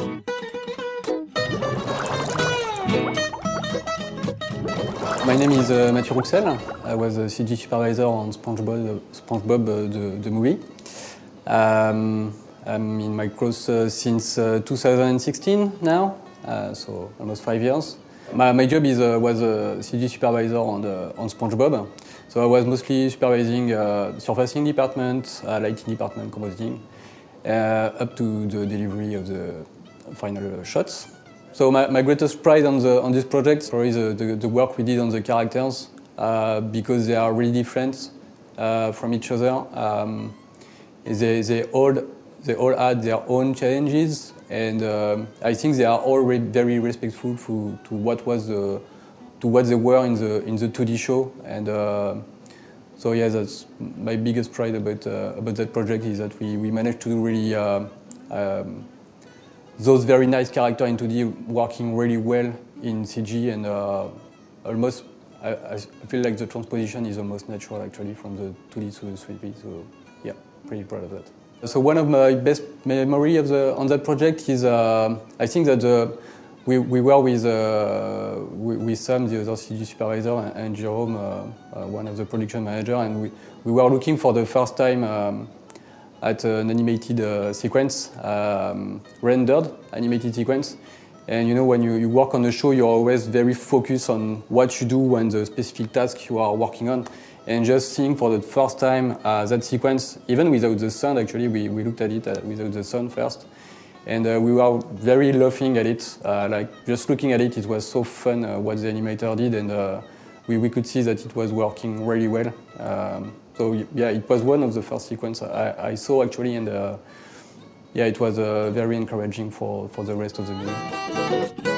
My name is uh, Mathieu Rouxel. I was a CG supervisor on SpongeBob, uh, the, movie. Um, I'm in Micros uh, since uh, 2016 now, uh, so almost five years. My, my job is, was a CG supervisor on, the, on SpongeBob. So I was mostly supervising surfacing department, lighting department, compositing, up to the delivery of the final shots. So my, my, greatest pride on, the, on this project is the, the, the, work we did on the characters uh, because they are really different uh, from each other. Um, they, they, all, they all had their own challenges and um, I think they are all very respectful to, to what was the, to what they were in the in the 2D show and uh, so yeah that's my biggest pride about uh, about that project is that we, we managed to really uh, um, those very nice characters in 2D working really well in CG and uh, almost, I, I, feel like the transposition is almost natural actually from the 2D to the 3D, so yeah, pretty proud of that. So one of my best memory of the, on that project is, uh, I think that the, we, we were with, uh, with Sam, the other CG supervisor, and, and Jerome, uh, uh, one of the production manager, and we, we were looking for the first time um, at an animated uh, sequence, um, rendered animated sequence. And you know, when you, you work on a show, you're always very focused on what you do and the specific task you are working on. And just seeing for the first time uh, that sequence, even without the sound, actually, we, we looked at it uh, without the sound first. And uh, we were very laughing at it. Uh, like, just looking at it, it was so fun uh, what the animator did. And we, we could see that it was working really well. Um, so yeah, it was one of the first sequences I, I saw actually, and uh, yeah, it was uh, very encouraging for, for the rest of the movie.